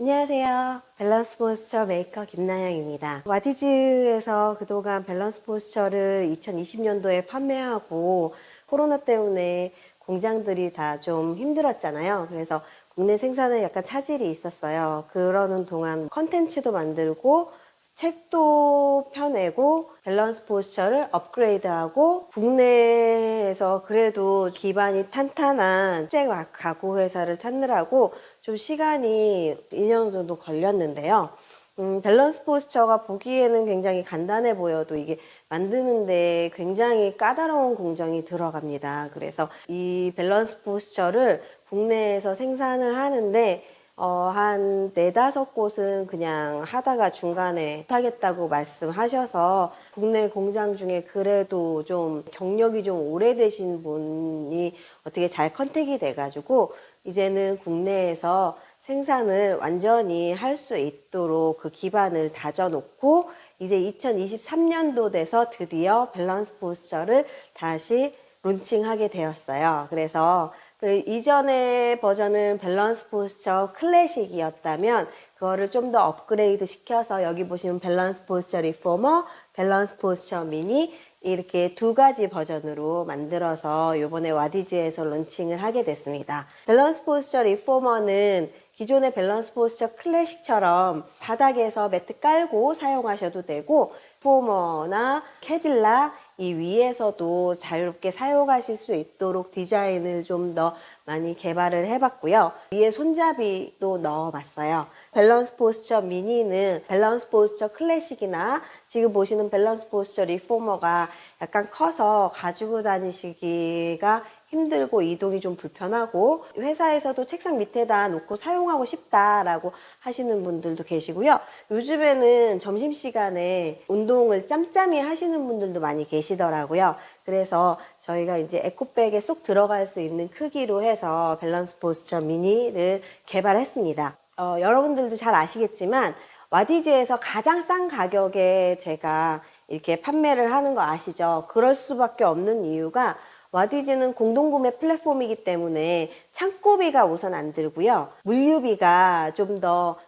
안녕하세요. 밸런스 포스처 메이커 김나영입니다. 와디즈에서 그동안 밸런스 포스처를 2020년도에 판매하고 코로나 때문에 공장들이 다 좀 힘들었잖아요. 그래서 국내 생산에 약간 차질이 있었어요. 그러는 동안 컨텐츠도 만들고 책도 펴내고 밸런스 포스처를 업그레이드하고 국내에서 그래도 기반이 탄탄한 수제 가구 회사를 찾느라고 좀 시간이 2년 정도 걸렸는데요. 음, 밸런스 포스처가 보기에는 굉장히 간단해 보여도 이게 만드는데 굉장히 까다로운 공정이 들어갑니다. 그래서 이 밸런스 포스처를 국내에서 생산을 하는데 어, 한 네다섯 곳은 그냥 하다가 중간에 못하겠다고 말씀하셔서 국내 공장 중에 그래도 좀 경력이 좀 오래되신 분이 어떻게 잘 contact이 돼가지고 이제는 국내에서 생산을 완전히 할 수 있도록 그 기반을 다져놓고 이제 2023년도 돼서 드디어 밸런스 포스처를 다시 론칭하게 되었어요. 그래서 그 이전의 버전은 밸런스 포스처 클래식이었다면 그거를 좀 더 업그레이드 시켜서 여기 보시면 밸런스 포스처 리포머, 밸런스 포스처 미니 이렇게 두 가지 버전으로 만들어서 이번에 와디즈에서 론칭을 하게 됐습니다. Balance Posture Reformer는 기존의 Balance Posture 클래식처럼 바닥에서 매트 깔고 사용하셔도 되고 reformer나 Cadillac 이 위에서도 자유롭게 사용하실 수 있도록 디자인을 좀 더 많이 개발을 해봤고요. 위에 손잡이도 넣어봤어요. Balance Posture 미니는 Balance Posture 클래식이나 지금 보시는 Balance Posture Reformer가 약간 커서 가지고 다니시기가 힘들고 이동이 좀 불편하고 회사에서도 책상 밑에다 놓고 사용하고 싶다라고 하시는 분들도 계시고요. 요즘에는 점심시간에 운동을 짬짬이 하시는 분들도 많이 계시더라고요. 그래서 저희가 이제 에코백에 쏙 들어갈 수 있는 크기로 해서 밸런스 포스처 미니를 개발했습니다. 어, 여러분들도 잘 아시겠지만 와디즈에서 가장 싼 가격에 제가 이렇게 판매를 하는 거 아시죠? 그럴 수밖에 없는 이유가 와디즈는 공동구매 플랫폼이기 때문에 창고비가 우선 안 들고요. 물류비가 좀 더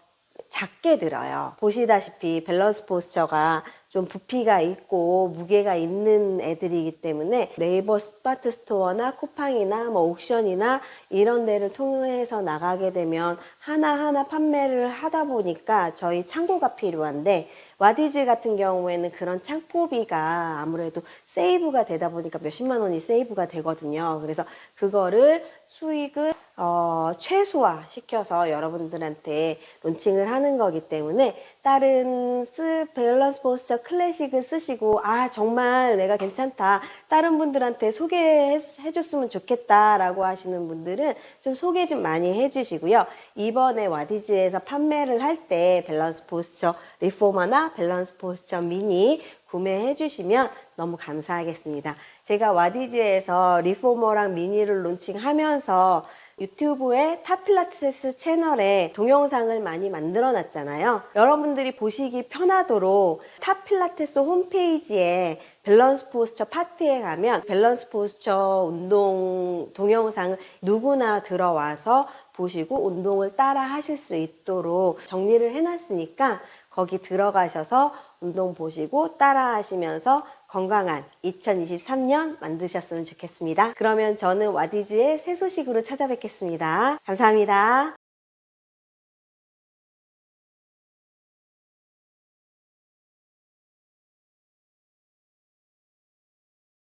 작게 들어요. 보시다시피 Balance Posture가 좀 부피가 있고 무게가 있는 애들이기 때문에 네이버 스마트 스토어나 쿠팡이나 뭐 옥션이나 이런 데를 통해서 나가게 되면 하나하나 판매를 하다 보니까 저희 창고가 필요한데 와디즈 같은 경우에는 그런 창고비가 아무래도 save가 되다 보니까 몇십만 원이 save가 되거든요. 그래서 그거를 수익을 어, 최소화 시켜서 여러분들한테 론칭을 하는 거기 때문에 다른 스 Balance Posture 클래식을 쓰시고 아 정말 내가 괜찮다. 다른 분들한테 소개해 줬으면 좋겠다 라고 하시는 분들은 좀 소개 좀 많이 해 주시고요. 이번에 와디즈에서 판매를 할 때 Balance Posture Reformer나 Balance Posture 미니 구매해 주시면 너무 감사하겠습니다. 제가 와디즈에서 Reformer랑 미니를 론칭하면서 유튜브의 타필라테스 채널에 동영상을 많이 만들어 놨잖아요. 여러분들이 보시기 편하도록 타필라테스 홈페이지에 Balance Posture 파트에 가면 Balance Posture 운동 동영상을 누구나 들어와서 보시고 운동을 따라 하실 수 있도록 정리를 해놨으니까 거기 들어가셔서 운동 보시고 따라 하시면서 건강한 2023년 만드셨으면 좋겠습니다. 그러면 저는 와디즈의 새 소식으로 찾아뵙겠습니다. 감사합니다.